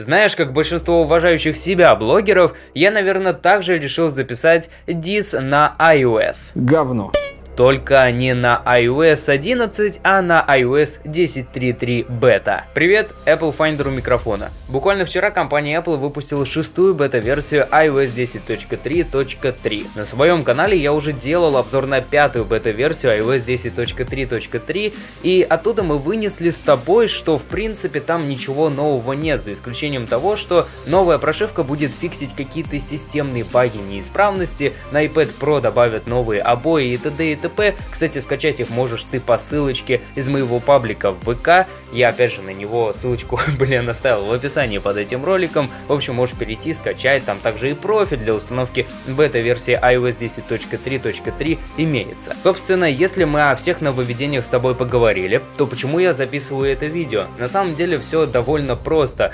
Знаешь, как большинство уважающих себя блогеров, я, наверное, также решил записать дис на iOS. Говно. Только не на iOS 11, а на iOS 10.3.3 бета. Привет, Apple Finder у микрофона. Буквально вчера компания Apple выпустила шестую бета-версию iOS 10.3.3. На своем канале я уже делал обзор на пятую бета-версию iOS 10.3.3, и оттуда мы вынесли с тобой, что в принципе там ничего нового нет, за исключением того, что новая прошивка будет фиксить какие-то системные баги, неисправности, на iPad Pro добавят новые обои и т.д. и т.п т.п. Кстати, скачать их можешь ты по ссылочке из моего паблика в ВК. Я опять же на него ссылочку, блин, оставил в описании под этим роликом. В общем, можешь перейти, скачать. Там также и профиль для установки бета-версии iOS 10.3.3 имеется. Собственно, если мы о всех нововведениях с тобой поговорили, то почему я записываю это видео? На самом деле все довольно просто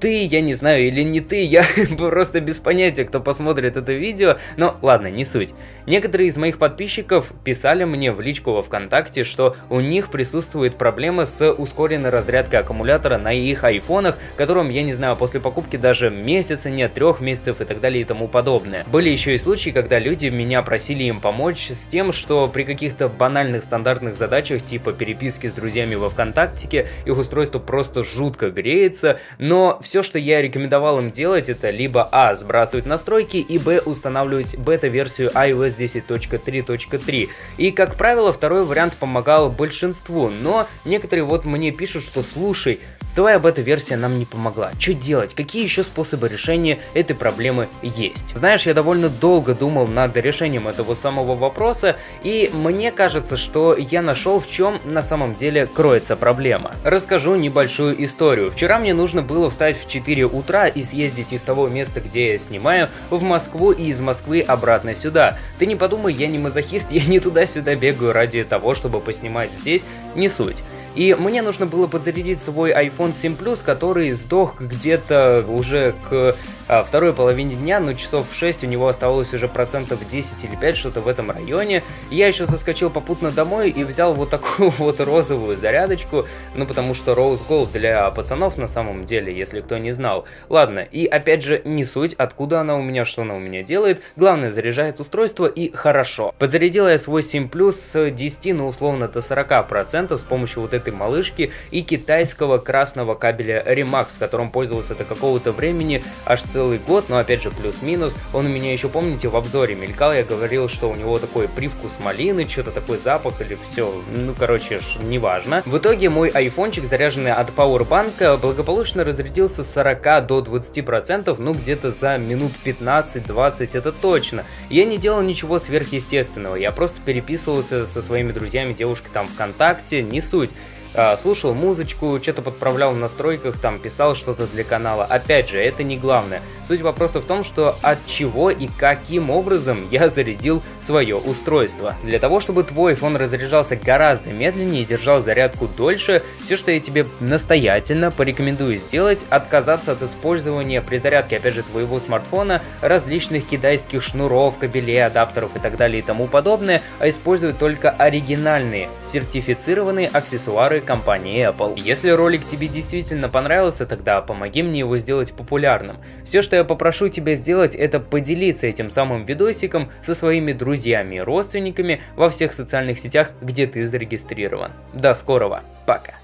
ты, я не знаю, или не ты, я просто без понятия, кто посмотрит это видео, но ладно, не суть. Некоторые из моих подписчиков писали мне в личку во ВКонтакте, что у них присутствует проблема с ускоренной разрядкой аккумулятора на их айфонах, которым, я не знаю, после покупки даже месяца нет, трех месяцев и так далее и тому подобное. Были еще и случаи, когда люди меня просили им помочь с тем, что при каких-то банальных стандартных задачах, типа переписки с друзьями во ВКонтакте, их устройство просто жутко греется, но все, что я рекомендовал им делать, это либо А. Сбрасывать настройки и Б. Устанавливать бета-версию iOS 10.3.3. И, как правило, второй вариант помогал большинству, но некоторые вот мне пишут, что слушай, Твоя бета-версия нам не помогла. Что делать? Какие еще способы решения этой проблемы есть? Знаешь, я довольно долго думал над решением этого самого вопроса, и мне кажется, что я нашел в чем на самом деле кроется проблема. Расскажу небольшую историю. Вчера мне нужно было встать в 4 утра и съездить из того места, где я снимаю, в Москву и из Москвы обратно сюда. Ты не подумай, я не мазохист, я не туда-сюда бегаю ради того, чтобы поснимать здесь, не суть. И мне нужно было подзарядить свой iPhone 7 Plus, который сдох где-то уже к а, второй половине дня, ну часов в 6 у него оставалось уже процентов 10 или 5, что-то в этом районе. Я еще заскочил попутно домой и взял вот такую вот розовую зарядочку, ну потому что Rose Gold для пацанов на самом деле, если кто не знал. Ладно, и опять же не суть, откуда она у меня, что она у меня делает, главное заряжает устройство и хорошо. Подзарядил я свой 7 Plus с 10, ну условно до 40% с помощью вот этой малышки и китайского красного кабеля Remax, которым пользовался до какого-то времени аж целый год, но опять же плюс-минус. Он у меня еще, помните, в обзоре мелькал, я говорил, что у него такой привкус малины, что-то такой запах или все, ну короче, неважно. В итоге мой айфончик, заряженный от Powerbank, благополучно разрядился с 40 до 20%, ну где-то за минут 15-20, это точно. Я не делал ничего сверхъестественного, я просто переписывался со своими друзьями, девушкой там ВКонтакте, не суть. А, слушал музычку, что-то подправлял в настройках, там писал что-то для канала. Опять же, это не главное. Суть вопроса в том, что от чего и каким образом я зарядил свое устройство. Для того, чтобы твой iPhone разряжался гораздо медленнее и держал зарядку дольше, все, что я тебе настоятельно порекомендую сделать, отказаться от использования при зарядке, опять же, твоего смартфона различных китайских шнуров, кабелей, адаптеров и так далее и тому подобное, а использовать только оригинальные, сертифицированные аксессуары компании Apple. Если ролик тебе действительно понравился, тогда помоги мне его сделать популярным. Все, что я попрошу тебя сделать, это поделиться этим самым видосиком со своими друзьями и родственниками во всех социальных сетях, где ты зарегистрирован. До скорого, пока!